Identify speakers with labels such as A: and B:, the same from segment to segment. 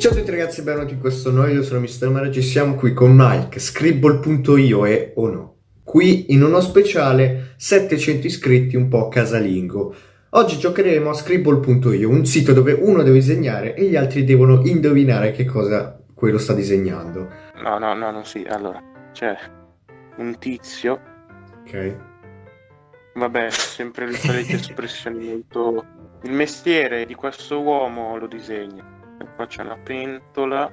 A: Ciao a tutti ragazzi, benvenuti in questo nuovo video, sono Mr. Mara, ci siamo qui con Mike, Scribble.io e o no. Qui in uno speciale 700 iscritti un po' casalingo. Oggi giocheremo a Scribble.io, un sito dove uno deve disegnare e gli altri devono indovinare che cosa quello sta disegnando.
B: No, no, no, non sì. Allora, c'è un tizio.
A: Ok.
B: Vabbè, sempre le solite espressioni molto... Il mestiere di questo uomo lo disegna. E qua c'è una pentola.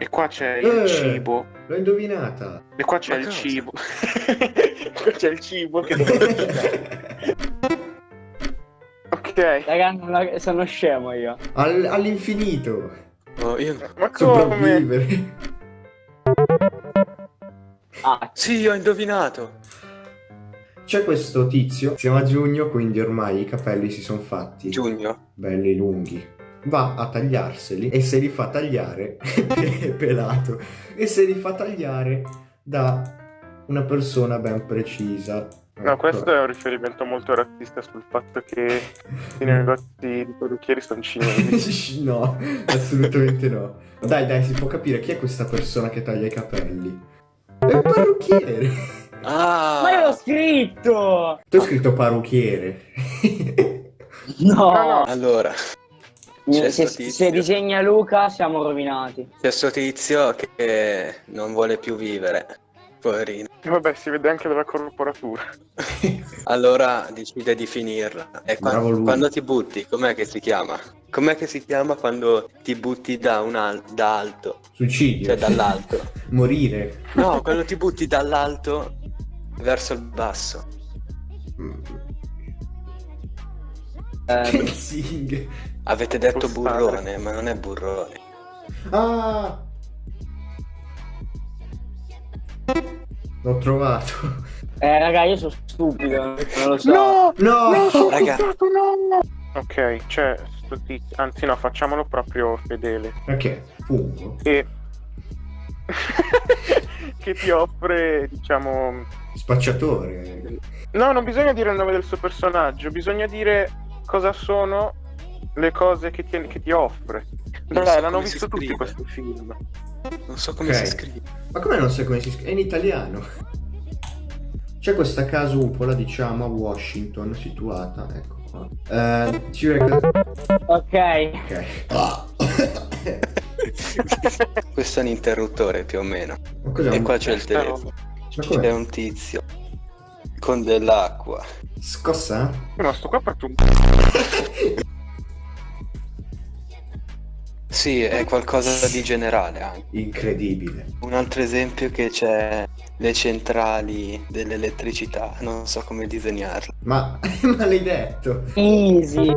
B: E qua c'è il
A: Eh.
B: cibo.
A: L'ho indovinata.
B: E qua c'è
C: Ma
B: il
C: cosa?
B: cibo. qua c'è il cibo che. Ok.
D: Raga, non la- sono scemo io.
A: Al- all'infinito.
C: Oh, io...
B: Ma come?
D: Ah,
C: Sì, ho indovinato.
A: C'è questo tizio, siamo a giugno, quindi ormai i capelli si sono fatti.
C: Giugno.
A: belli lunghi. Va a tagliarseli e se li fa tagliare è pelato e se li fa tagliare da una persona ben precisa.
B: No,
A: Ecco.
B: questo è un riferimento molto razzista sul fatto che i negozi di parrucchieri sono cinesi.
A: no, assolutamente no. Dai, dai, si può capire chi è questa persona che taglia i capelli. È il parrucchiere.
C: Ah!
D: ma io l'ho scritto!
A: Tu hai scritto parrucchiere.
D: No!
B: No, no.
C: Allora,
D: Se, se- disegna Luca siamo rovinati.
C: c'è sto tizio che non vuole più vivere. Poverino.
B: E vabbè, si vede anche dalla corporatura.
C: Allora decide di finirla. E qua-
A: Bravo lui.
C: quando ti butti, com'è che si chiama? Com'è che si chiama quando ti butti da, un al- da alto?
A: Suicidio.
C: Cioè dall'alto.
A: Morire.
C: No, quando ti butti dall'alto verso il basso.
D: Eh,
A: Kelsing.
C: Avete detto
B: Postare.
C: burrone, ma non è burrone.
A: Ah! L'ho trovato.
D: eh, raga, io sono stupido, non lo so.
B: No!
A: No!
B: sono
C: Raga.
B: stato, no! Ok, c'è tizio. Anzi, no, facciamolo proprio fedele.
A: Perché? Fungo.
B: E. che ti offre, diciamo.
A: Spacciatore.
B: No, non bisogna dire il nome del suo personaggio, bisogna dire cosa sono le cose che ti, che ti offre.
C: Non
B: Dai,
C: so
B: l'hanno visto tutti
C: scrive.
B: questo film.
C: Non so come
A: Ok.
C: si scrive.
A: Ma come non sai come si scrive? È in italiano. C'è questa casa upola, diciamo, a Washington, situata, ecco Eh, ci vede
D: Ok.
A: Ok.
C: Questo è un interruttore più o meno. E
A: un-
C: qua c'è il telefono. C'è un tizio con dell'acqua.
A: Scossa?
B: No, sto qua proprio un
C: Sì, è qualcosa di generale anche.
A: Incredibile.
C: Un altro esempio che c'è le centrali dell'elettricità, non so come disegnarle.
A: Ma, ma l'hai detto.
D: Easy.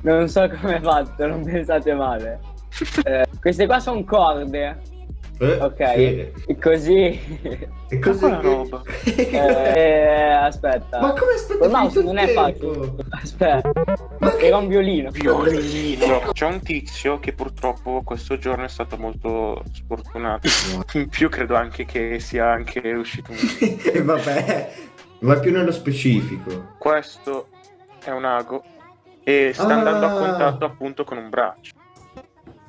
D: Non so come è fatto, non pensate male. Eh, queste qua sono corde.
A: Eh,
D: Ok. E così.
A: E così
B: quella roba?
D: Eh, aspetta.
A: Ma come aspetta finito
D: non è facile. Aspetta.
A: Ma che...
D: Era un violino.
B: Violino. C'è un tizio che purtroppo questo giorno è stato molto sfortunato. In più credo anche che sia anche uscito un...
A: Vabbè. Vai più nello specifico.
B: Questo è un ago e sta
A: Ah.
B: andando a contatto appunto con un braccio.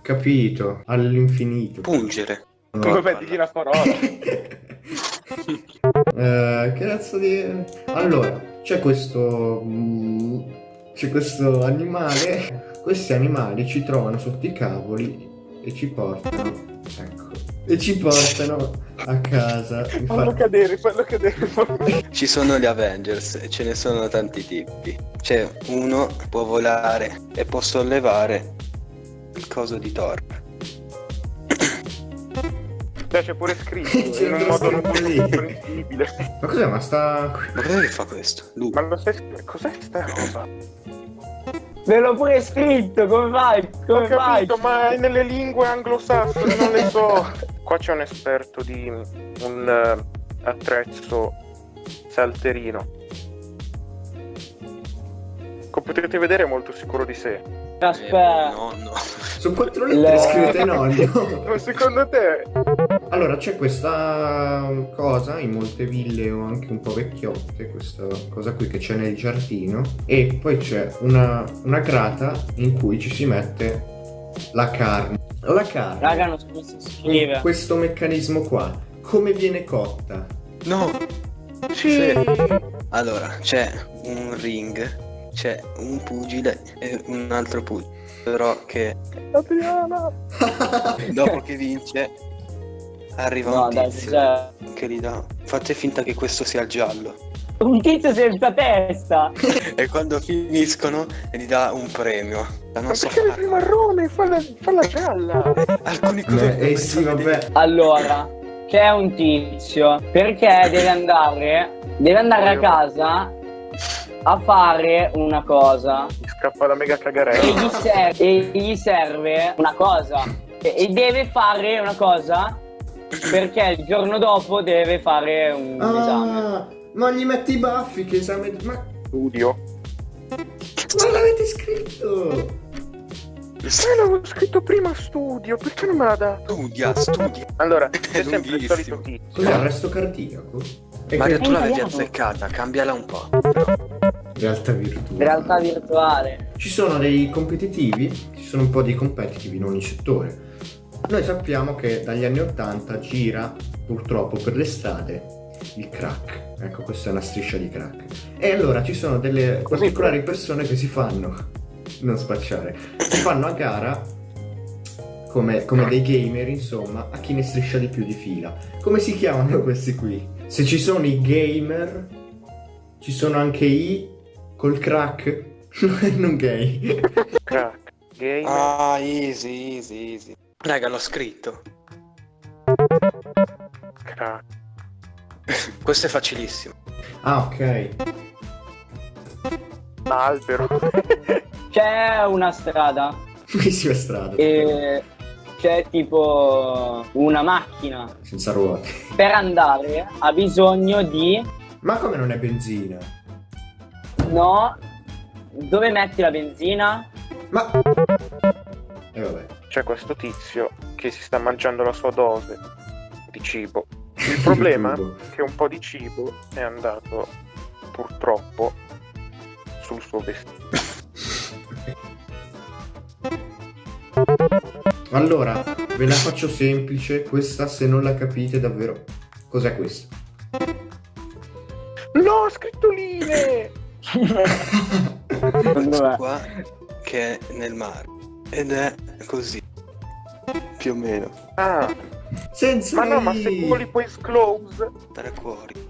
A: Capito. All'infinito.
C: Pungere.
A: No.
B: Vabbè, digli la parola.
A: Eh, che cazzo di... Allora, c'è questo... mm, C'è questo animale. Questi animali ci trovano sotto i cavoli e ci portano... Ecco. E ci portano a casa.
B: Fallo
A: Infatti...
B: cadere, fallo cadere.
C: Ci sono gli Avengers e ce ne sono tanti tipi. C'è uno che può volare e può sollevare il coso di Thor.
B: Cioè, c'è pure scritto
A: C'è
B: in un modo non
A: scritto
B: molto
A: lì.
B: comprensibile.
A: Ma cos'è? Ma sta...
C: Ma cos'è che fa questo? Lui.
B: Ma lo sai, cos'è sta roba?
D: Ve l'ho pure scritto, come fai?
B: Ho
D: Come fai?
B: capito, ma è nelle lingue anglosassoni, non le so. Qua c'è un esperto di un eh, attrezzo salterino. Come potete vedere è molto sicuro di sé.
D: Aspetta.
C: Eh, no, no.
A: Sono quattro lettere
D: Le-
A: scritte nonno.
B: Ma secondo te
A: Allora, c'è questa cosa in molte ville o anche un po' vecchiotte, questa cosa qui che c'è nel giardino, e poi c'è una, una grata in cui ci si mette la carne. La carne,
D: Raga, non si scrive.
A: questo meccanismo qua, come viene cotta?
C: No!
B: Sì.
C: Allora, c'è un ring, c'è un pugile e un altro pugile. Però che
B: Adriana.
C: dopo che vince arriva
D: No,
C: un
D: dai,
C: tizio
D: cioè,
C: che gli dà. Fate finta che questo sia il giallo.
D: Un tizio senza testa.
C: E quando finiscono gli dà un premio. Da non so
B: perché
C: fare.
B: il marrone? Falla, falla gialla.
C: Alcuni
A: Beh,
C: colori.
A: eh sì, vabbè.
D: Allora, c'è un tizio perché deve andare, deve andare a casa a fare una cosa
B: scappa la mega
D: e
B: cagarella.
D: gli, ser- e gli serve una cosa e, e deve fare una cosa perché il giorno dopo deve fare un esame.
A: Ma gli metti i baffi che esame... Ma
B: Studio.
A: non l'avete scritto!
B: Eh, l'avevo scritto prima studio, perché non me l'ha dato?
C: Studia, studia.
B: Allora, c'è sempre il solito tizio.
A: Cos'è, arresto cardiaco? E
C: Mario, tu l'avevi azzeccata, cambiala un po'.
A: Realtà virtuale.
D: Realtà virtuale.
A: Ci sono dei competitivi, ci sono un po' di competitivi in ogni settore. Noi sappiamo che dagli anni 80 gira purtroppo per le strade il crack. Ecco, questa è una striscia di crack. E allora ci sono delle particolari persone che si fanno, non spacciare, si fanno a gara come, come dei gamer, insomma, a chi ne striscia di più di fila. Come si chiamano questi qui? Se ci sono i gamer, ci sono anche i col crack, non gay.
B: Crack. Game.
C: Ah, easy, easy, easy. Raga, l'ho scritto.
B: Crack.
C: Questo è facilissimo.
A: Ah, ok.
B: Albero.
D: C'è una strada
A: Bellissima strada.
D: e c'è tipo una macchina.
A: Senza ruote.
D: Per andare ha bisogno di
A: Ma come non è benzina?
D: no. Dove metti la benzina?
A: Ma... E vabbè.
B: C'è questo tizio che si sta mangiando la sua dose di cibo. Il problema è che un po' di cibo è andato purtroppo sul suo vestito.
A: Allora, ve la faccio semplice. Questa, se non la capite davvero... Cos'è questa?
B: No, scrittoline!
D: Dov'è?
C: Qua che è nel mare. Ed è così. Più o meno.
B: Ah,
A: Senza
B: ma no, ma se
A: i-
B: tu li puoi close.
C: Tre cuori.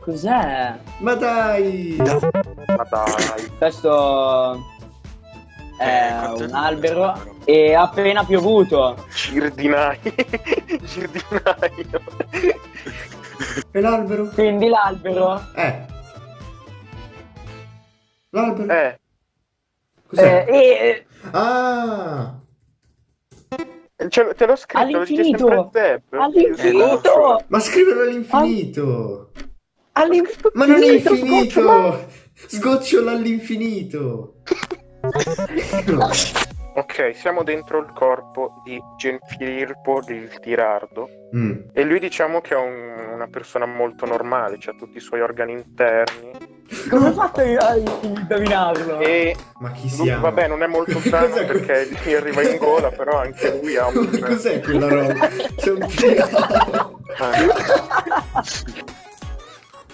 D: Cos'è?
A: Ma dai!
C: Da.
B: Ma dai.
D: Questo
C: Eh,
D: è
C: è
D: un albero e ha appena piovuto.
B: Girdinai. Girdinaio.
A: E l'albero?
D: Quindi l'albero
A: Eh. L'albero?
B: Eh,
A: Cos'è?
D: eh, e
A: Ah!
B: Ce- te l'ho scritto,
D: All'infinito! all'infinito!
A: Ma scriverlo all'infinito!
B: All'infinito!
A: Ma non è infinito! Sgocciola all'infinito! No.
B: Ok, siamo dentro il corpo di Genfilippo il Tirardo
A: Mm.
B: e lui diciamo che è un- una persona molto normale, ha tutti i suoi organi interni
D: Come fatto a indovinarlo?
B: e
A: Ma chi
B: lui,
A: siamo?
B: vabbè non è molto sano perché gli arriva in gola, però anche lui ha un...
A: Cos'è quella roba? C'è un triangolo.
B: Ah,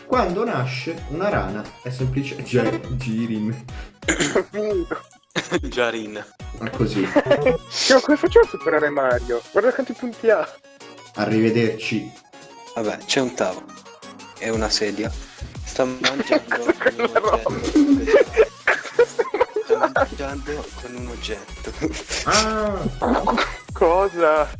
A: Quando nasce una rana è semplice. Gi- Girin.
B: finito.
C: Jarin.
A: Ma così.
B: Io come facciamo a superare Mario? Guarda quanti punti ha.
A: Arrivederci.
C: Vabbè, c'è un tavolo e una sedia. Sta mangiando
B: Cosa
C: con un
B: quella
C: oggetto. Sta
B: Cosa?
C: mangiando con un oggetto.
A: Ah!
B: Cosa?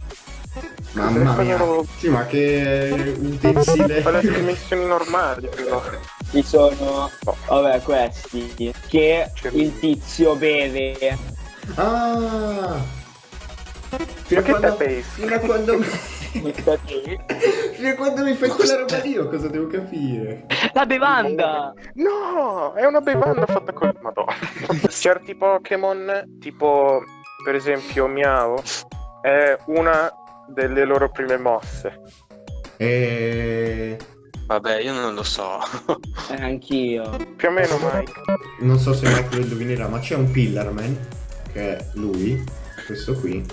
A: Mamma
B: Cosa
A: mia. Sì, ma che utensile.
B: Le dimensioni normali però.
D: Ci sono, vabbè, questi che il tizio beve.
A: Ah! Fino
B: Ma
A: a quando... Fino a quando... Fino a quando mi fai quella roba lì, io cosa devo capire?
D: La bevanda!
B: No, è una bevanda fatta con... Madonna. Certi Pokémon, tipo per esempio Miao, è una delle loro prime mosse.
A: E...
C: Vabbè, io non lo so.
D: Eh, anch'io.
B: Più o meno, Mike.
A: Non so se Mike lo indovinerà, ma c'è un Pillarman, che è lui, questo qui.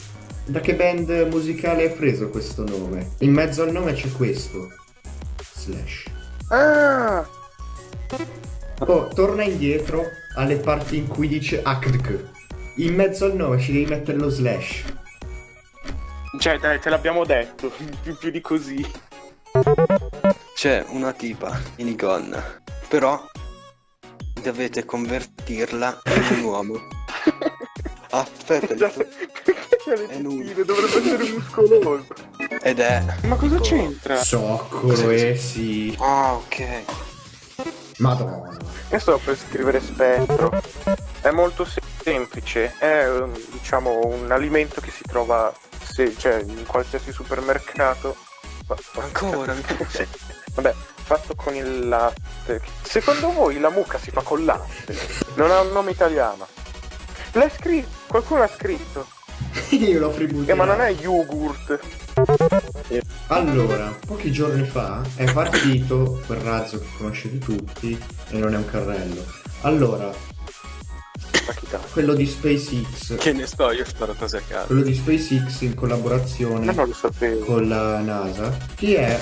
A: Da che band musicale è preso questo nome? In mezzo al nome c'è questo. Slash.
B: Ah!
A: Oh, torna indietro alle parti in cui dice ACDC. In mezzo al nome ci devi mettere lo slash.
B: Cioè, dai, te l'abbiamo detto. Più, più di così.
C: C'è una tipa minigonna, però dovete convertirla in un uomo. Aspetta,
B: Perché c'è le tettine, dovrebbe essere muscoloso.
C: ed è...
B: Ma cosa
C: tipo-
B: c'entra?
A: Soccolo, eh sì.
C: Ah, ok.
A: Madonna.
B: Io sto per scrivere spettro. È molto se- semplice. È um, diciamo un alimento che si trova se- cioè, in qualsiasi supermercato.
C: Ancora?
B: Sì. Vabbè, fatto con il latte. Secondo voi la mucca si fa col latte? Non ha un nome italiano. L'hai scritto? Qualcuno ha scritto.
A: Io l'ho fributtato.
B: Eh, ma non è yogurt.
A: Allora, pochi giorni fa è partito quel razzo che conoscete tutti e non è un carrello. Allora, quello di SpaceX,
C: Che ne so, io sparo cose a caso.
A: quello di SpaceX in collaborazione con la NASA, chi è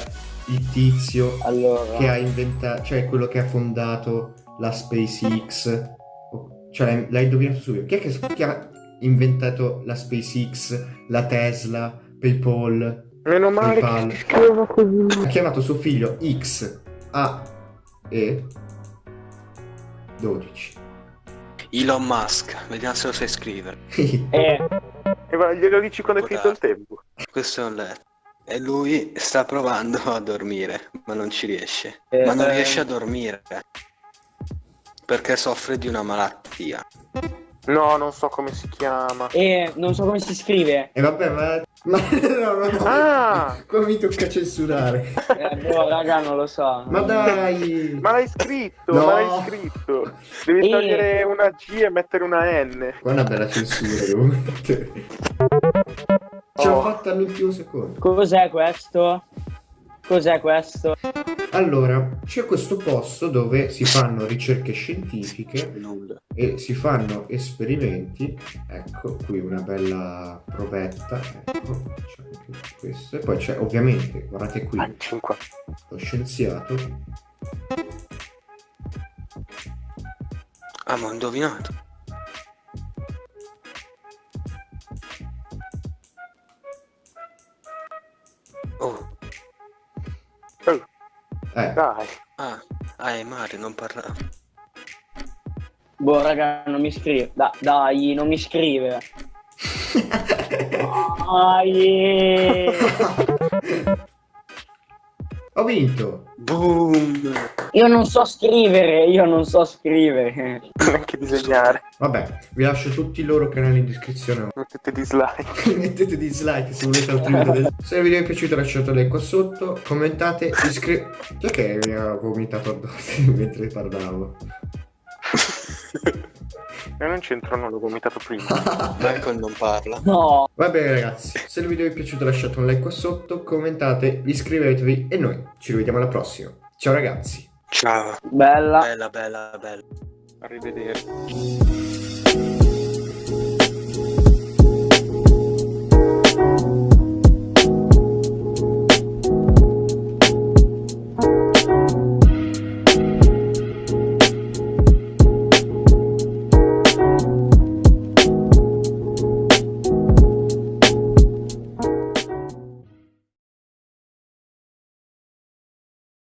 A: il tizio
D: Allora.
A: che ha inventato, cioè quello che ha fondato la SpaceX? Cioè l'hai, l'hai indovinato subito. Chi è che chi ha inventato la SpaceX, la Tesla, PayPal?
B: Meno male
A: PayPal?
B: che si scriveva così.
A: Ha chiamato suo figlio X A E 12.
C: Elon Musk, vediamo se lo sai scrivere.
D: Eh,
B: E va, glielo dici quando è finito il tempo.
C: Questo è un letto. E lui sta provando a dormire, ma non ci riesce.
D: Eh,
C: ma non
D: eh.
C: riesce a dormire. Perché soffre di una malattia.
B: No, non so come si chiama.
D: eh, non so come si scrive.
A: E vabbè, ma... ma no, no, no.
B: Ah!
A: Qua mi tocca censurare.
D: Eh, boh, raga, non lo so.
A: Ma dai!
B: Ma l'hai scritto,
A: No.
B: ma l'hai scritto. Devi
D: Eh.
B: togliere una G e mettere una N.
A: Qua è una bella censura devo mettere. Ce l'ho
B: Oh.
A: fatta all'ultimo secondo.
D: Cos'è questo? Cos'è questo?
A: Allora, c'è questo posto dove si fanno ricerche scientifiche e si fanno esperimenti. Ecco, qui una bella provetta. Ecco, c'è anche questo. E poi c'è ovviamente, guardate qui,
B: 5.
A: lo scienziato.
C: Ah, ma ho indovinato. Oh,
A: Eh,
B: Dai.
C: ah, ah, è Mario, non parlavo.
D: Boh, raga, non mi scrive. Da- dai, non mi scrive. Dai.
A: ho vinto.
C: Boom!
D: Io non so scrivere, io non so scrivere.
B: Neanche disegnare.
A: Vabbè, vi lascio tutti i loro canali in descrizione.
B: Mettete dislike.
A: Mettete dislike se volete altri video del... Se il video vi è piaciuto lasciate like qua sotto, commentate, iscrivetevi... Che mi ha vomitato addosso mentre parlavo?
B: Io non c'entro, non l'ho vomitato prima.
C: Michael non parla.
D: No.
A: Va bene ragazzi, se il video vi è piaciuto lasciate un like qua sotto, commentate, iscrivetevi e noi ci rivediamo alla prossima. Ciao ragazzi!
C: Ciao.
D: Bella.
C: Bella, bella, bella.
B: Arrivederci.